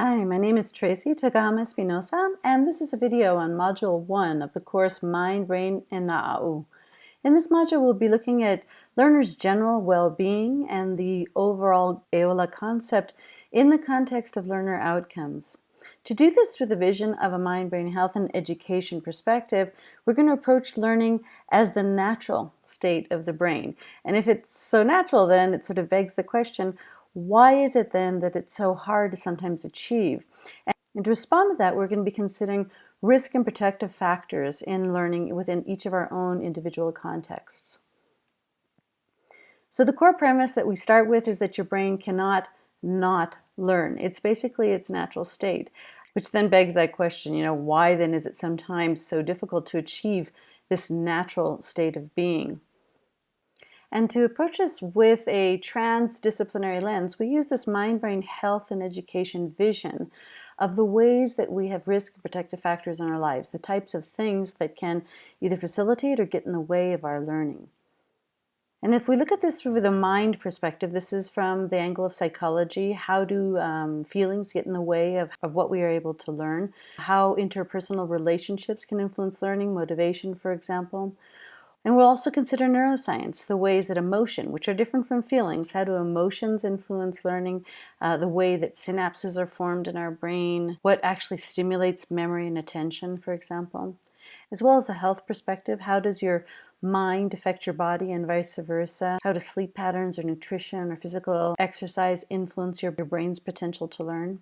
Hi, my name is Tracey Tokuhama Espinosa, and this is a video on Module 1 of the course Mind, Brain, and Na'au. In this module, we'll be looking at learners' general well-being and the overall EOLA concept in the context of learner outcomes. To do this through the vision of a mind, brain health, and education perspective, we're going to approach learning as the natural state of the brain. And if it's so natural, then it sort of begs the question, why is it then that it's so hard to sometimes achieve? And to respond to that, we're going to be considering risk and protective factors in learning within each of our own individual contexts. So the core premise that we start with is that your brain cannot not learn. It's basically its natural state, which then begs that question, you know, why then is it sometimes so difficult to achieve this natural state of being? And to approach this with a transdisciplinary lens, we use this mind-brain health and education vision of the ways that we have risk and protective factors in our lives, the types of things that can either facilitate or get in the way of our learning. And if we look at this through the mind perspective, this is from the angle of psychology. How do um, feelings get in the way of, of what we are able to learn? How interpersonal relationships can influence learning, motivation, for example. And we'll also consider neuroscience, the ways that emotion, which are different from feelings, how do emotions influence learning, uh, the way that synapses are formed in our brain, what actually stimulates memory and attention, for example. As well as a health perspective, how does your mind affect your body and vice versa? How do sleep patterns or nutrition or physical exercise influence your brain's potential to learn?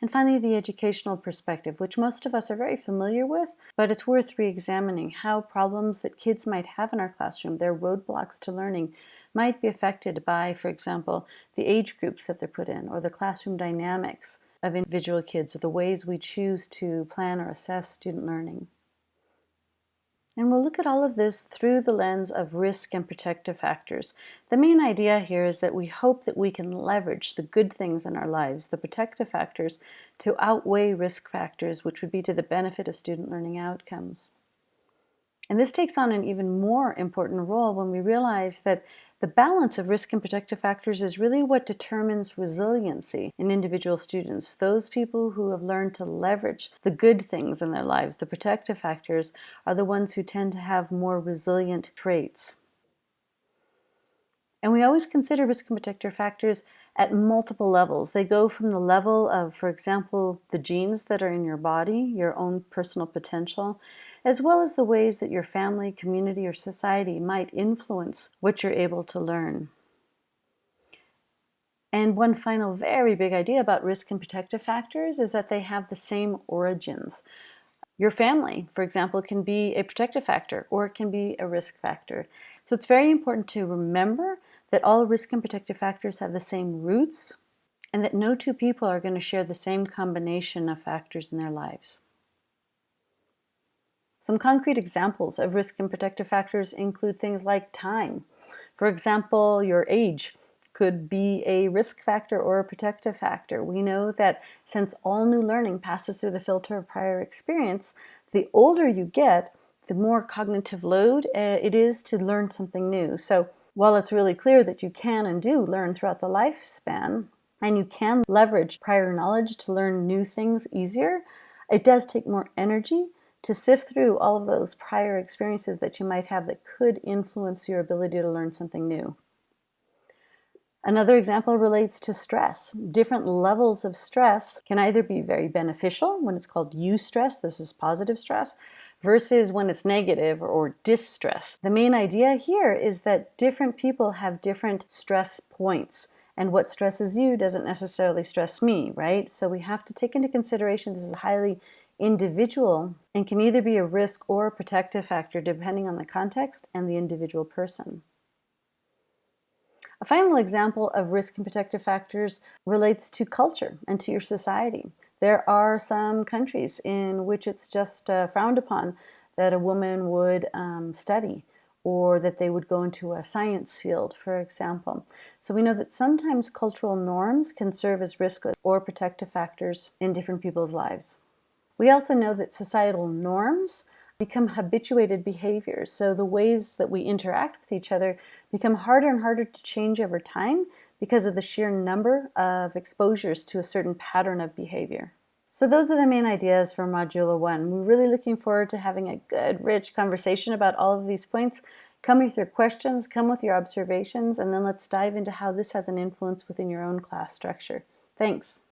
And finally, the educational perspective, which most of us are very familiar with, but it's worth re-examining how problems that kids might have in our classroom, their roadblocks to learning, might be affected by, for example, the age groups that they're put in, or the classroom dynamics of individual kids, or the ways we choose to plan or assess student learning. And we'll look at all of this through the lens of risk and protective factors. The main idea here is that we hope that we can leverage the good things in our lives, the protective factors, to outweigh risk factors, which would be to the benefit of student learning outcomes. And this takes on an even more important role when we realize that the balance of risk and protective factors is really what determines resiliency in individual students. Those people who have learned to leverage the good things in their lives, the protective factors, are the ones who tend to have more resilient traits. And we always consider risk and protective factors at multiple levels. They go from the level of, for example, the genes that are in your body, your own personal potential, as well as the ways that your family, community, or society might influence what you're able to learn. And one final very big idea about risk and protective factors is that they have the same origins. Your family, for example, can be a protective factor or it can be a risk factor. So it's very important to remember that all risk and protective factors have the same roots and that no two people are going to share the same combination of factors in their lives. Some concrete examples of risk and protective factors include things like time. For example, your age could be a risk factor or a protective factor. We know that since all new learning passes through the filter of prior experience, the older you get, the more cognitive load uh, it is to learn something new. So while it's really clear that you can and do learn throughout the lifespan, and you can leverage prior knowledge to learn new things easier, it does take more energy to sift through all of those prior experiences that you might have that could influence your ability to learn something new. Another example relates to stress. Different levels of stress can either be very beneficial when it's called eustress, this is positive stress, versus when it's negative or distress. The main idea here is that different people have different stress points and what stresses you doesn't necessarily stress me, right? So we have to take into consideration this is a highly individual and can either be a risk or a protective factor depending on the context and the individual person. A final example of risk and protective factors relates to culture and to your society. There are some countries in which it's just uh, frowned upon that a woman would um, study or that they would go into a science field, for example. So we know that sometimes cultural norms can serve as risk or protective factors in different people's lives. We also know that societal norms become habituated behaviors. So the ways that we interact with each other become harder and harder to change over time because of the sheer number of exposures to a certain pattern of behavior. So those are the main ideas for Module 1. We're really looking forward to having a good, rich conversation about all of these points. Come with your questions, come with your observations, and then let's dive into how this has an influence within your own class structure. Thanks.